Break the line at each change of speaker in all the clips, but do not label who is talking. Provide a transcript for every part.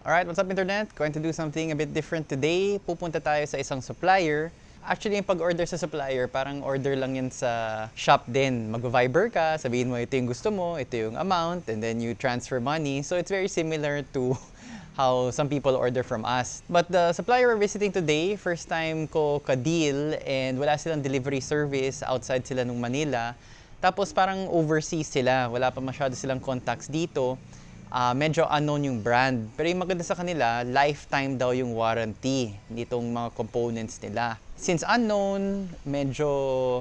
Alright, what's up internet? Going to do something a bit different today. Pupunta tayo sa isang supplier. Actually, yung pag-order sa supplier, parang order lang yan sa shop din. Mag-Viber ka, sabihin mo ito yung gusto mo, ito yung amount, and then you transfer money. So it's very similar to how some people order from us. But the supplier we're visiting today, first time ko ka-deal and wala silang delivery service outside sila nung Manila. Tapos parang overseas sila, wala pa masyado silang contacts dito. Ah, medyo unknown yung brand. Pero yung maganda sa kanila, lifetime daw yung warranty nitong mga components nila. Since unknown, medyo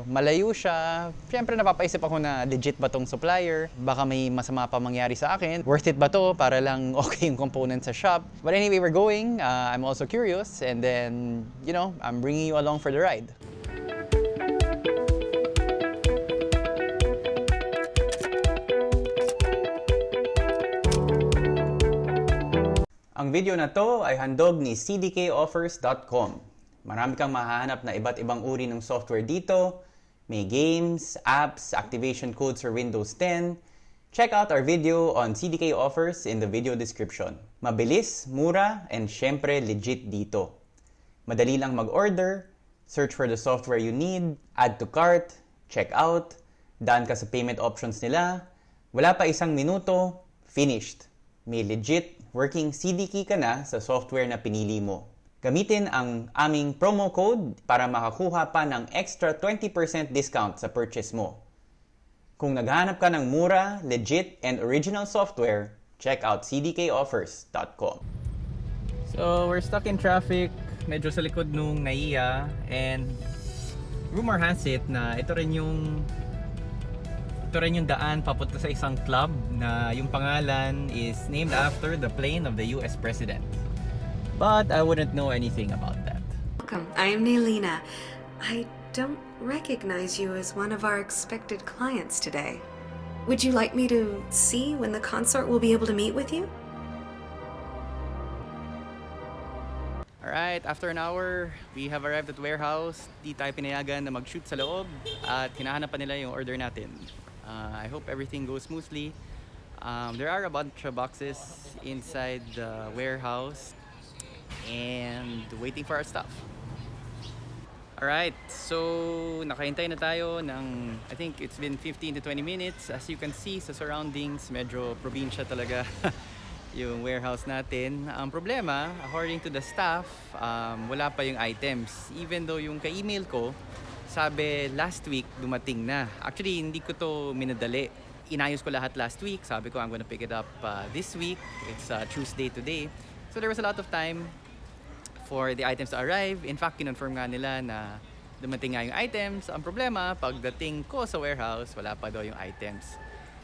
malayo siya, syempre napapaisip ako na legit ba tong supplier? Baka may masama pa mangyari sa akin. Worth it ba to para lang okay yung components sa shop? But anyway, we're going. Uh, I'm also curious and then, you know, I'm bringing you along for the ride. Ang video na to ay handog ni cdkoffers.com. Marami kang mahahanap na iba't ibang uri ng software dito. May games, apps, activation codes for Windows 10. Check out our video on CDK offers in the video description. Mabilis, mura, and syempre legit dito. Madali lang mag-order, search for the software you need, add to cart, check out, daan ka sa payment options nila, wala pa isang minuto, finished. May legit working CD key ka na sa software na pinili mo. Gamitin ang aming promo code para makakuha pa ng extra 20% discount sa purchase mo. Kung naghahanap ka ng mura, legit, and original software, check out cdkoffers.com. So, we're stuck in traffic, medyo sa likod nung NAIA, and rumor has it na ito rin yung ito rin yung daan papunta sa isang club na yung pangalan is named after the plane of the US President. But I wouldn't know anything about that.
Welcome. I am Nailina. I don't recognize you as one of our expected clients today. Would you like me to see when the consort will be able to meet with you?
Alright, after an hour, we have arrived at warehouse. Di tayo pinayagan na mag-shoot sa loob at hinahanap pa nila yung order natin. Uh, I hope everything goes smoothly. Um, there are a bunch of boxes inside the warehouse and waiting for our stuff. Alright, so nakahintay na tayo ng, I think it's been 15 to 20 minutes. As you can see sa surroundings, medyo probinsya talaga yung warehouse natin. Ang problema, according to the staff, um, wala pa yung items. Even though yung ka-email ko, sabi last week dumating na. Actually, hindi ko to minadali. Inayos ko lahat last week. Sabi ko, I'm gonna pick it up uh, this week. It's uh, Tuesday today. So there was a lot of time for the items to arrive. In fact, kinonfirm nga nila na dumating nga yung items. Ang problema, pagdating ko sa warehouse, wala pa daw yung items.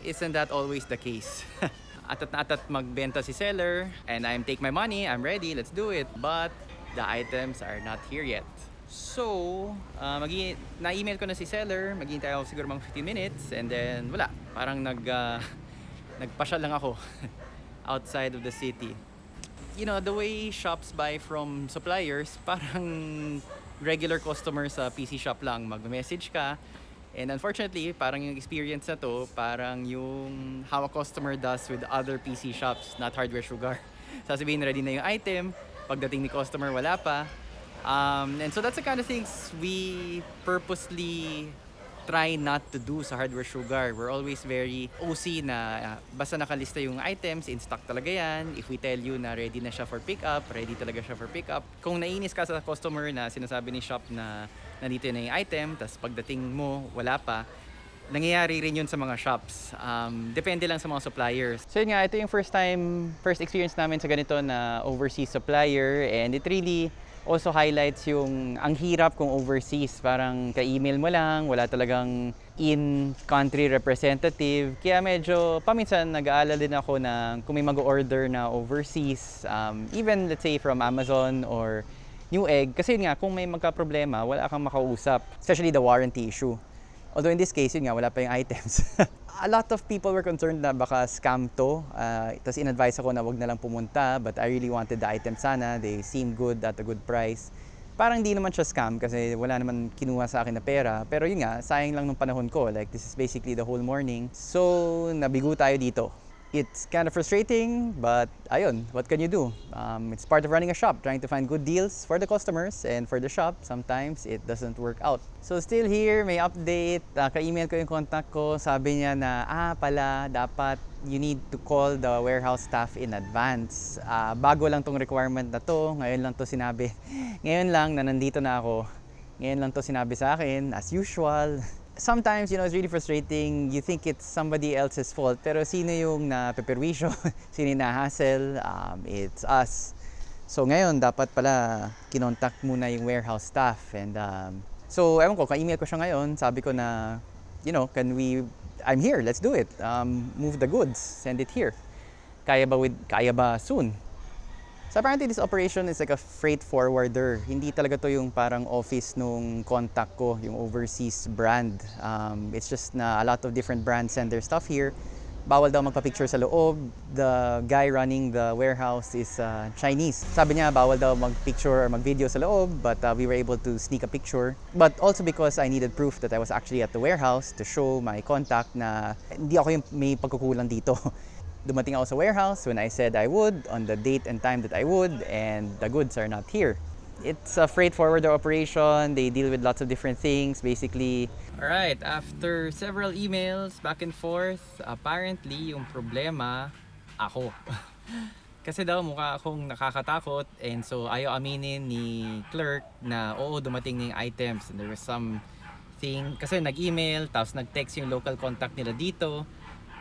Isn't that always the case? atat na atat magbenta si seller and I'm take my money, I'm ready, let's do it. But the items are not here yet. So, uh, magi na-email ko na si seller, maghihintay ako siguro mga 15 minutes and then wala. Parang nag uh, nagpasyal lang ako outside of the city. You know, the way shops buy from suppliers, parang regular customer sa PC shop lang. Mag-message ka, And unfortunately, parang yung experience na to, parang yung how a customer does with other PC shops, not hardware sugar. Sasabihin ready na yung item, pagdating ni customer wala pa. Um, and so that's the kind of things we purposely try not to do sa hardware sugar. We're always very OC na uh, basta nakalista yung items, in stock talaga yan. If we tell you na ready na siya for pickup, ready talaga siya for pickup. Kung nainis ka sa customer na sinasabi ni shop na nandito na yung item, tapos pagdating mo, wala pa, nangyayari rin yun sa mga shops. Um, depende lang sa mga suppliers. So yun nga, ito yung first time, first experience namin sa ganito na overseas supplier and it really also highlights yung ang hirap kung overseas. Parang ka-email mo lang, wala talagang in-country representative. Kaya medyo paminsan nag-aalala din ako na kung may mag-order na overseas, um, even let's say from Amazon or Newegg, kasi yun nga, kung may magka-problema, wala kang makausap. Especially the warranty issue. Although in this case, yun nga, wala pa yung items. a lot of people were concerned na baka scam to. Uh, Tapos in-advise ako na wag na lang pumunta. But I really wanted the item sana. They seem good at a good price. Parang di naman siya scam kasi wala naman kinuha sa akin na pera. Pero yun nga, sayang lang nung panahon ko. Like this is basically the whole morning. So, nabigo tayo dito. It's kind of frustrating, but ayun, what can you do? Um, it's part of running a shop, trying to find good deals for the customers and for the shop. Sometimes it doesn't work out. So still here, may update. Uh, ka-email ko yung contact ko. Sabi niya na, ah pala, dapat you need to call the warehouse staff in advance. Ah, bago lang tong requirement na to. Ngayon lang to sinabi. Ngayon lang na nandito na ako. Ngayon lang to sinabi sa akin, as usual. Sometimes, you know, it's really frustrating. You think it's somebody else's fault, pero sino yung napeperwisyo? sino yung na-hassle? Um, it's us. So ngayon, dapat pala kinontak muna yung warehouse staff. And um, so, ewan ko, ka-email ko siya ngayon. Sabi ko na, you know, can we, I'm here, let's do it. Um, move the goods, send it here. Kaya ba, with, kaya ba soon? So apparently this operation is like a freight forwarder. Hindi talaga to yung parang office nung contact ko, yung overseas brand. Um, it's just na a lot of different brands send their stuff here. Bawal daw magpa-picture sa loob. The guy running the warehouse is uh, Chinese. Sabi niya bawal daw mag-picture or mag-video sa loob, but uh, we were able to sneak a picture. But also because I needed proof that I was actually at the warehouse to show my contact na hindi ako yung may pagkukulang dito. dumating ako sa warehouse when I said I would, on the date and time that I would, and the goods are not here. It's a freight forwarder operation. They deal with lots of different things, basically. All right, after several emails back and forth, apparently yung problema, ako. Kasi daw mukha akong nakakatakot and so ayaw aminin ni clerk na oo dumating na items and there was some thing kasi nag-email tapos nag-text yung local contact nila dito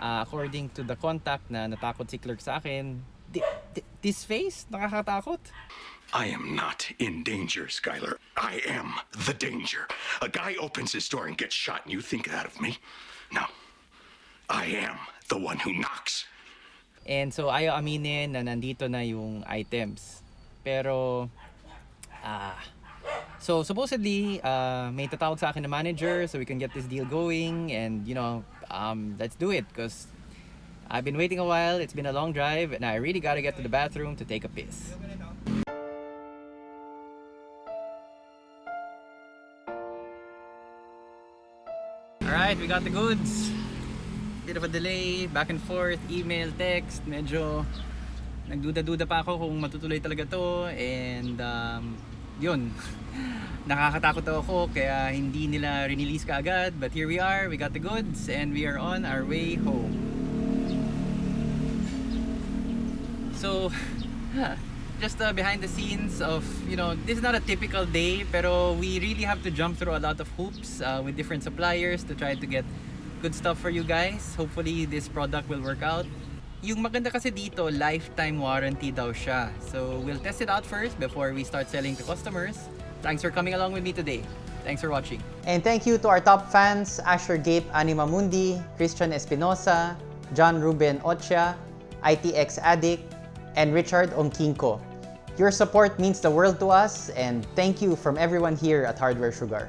uh, according to the contact na natakot si clerk sa akin, this face, nakakatakot.
I am not in danger, Skylar. I am the danger. A guy opens his door and gets shot, and you think that of me? No. I am the one who knocks.
And so ayaw aminin na nandito na yung items. Pero, ah, so supposedly, uh, may tatawag sa akin na manager so we can get this deal going and you know, um, let's do it because I've been waiting a while. It's been a long drive and I really gotta get to the bathroom to take a piss. Alright, we got the goods. Bit of a delay, back and forth, email, text, medyo nagduda-duda pa ako kung matutuloy talaga to and um, yun. Nakakatakot ako kaya hindi nila release kaagad but here we are, we got the goods and we are on our way home. So just uh, behind the scenes of you know this is not a typical day pero we really have to jump through a lot of hoops uh, with different suppliers to try to get good stuff for you guys. Hopefully this product will work out yung maganda kasi dito, lifetime warranty daw siya. So, we'll test it out first before we start selling to customers. Thanks for coming along with me today. Thanks for watching. And thank you to our top fans, Asher Gape Anima Mundi, Christian Espinosa, John Ruben Ocha, ITX Addict, and Richard Ongkinko. Your support means the world to us, and thank you from everyone here at Hardware Sugar.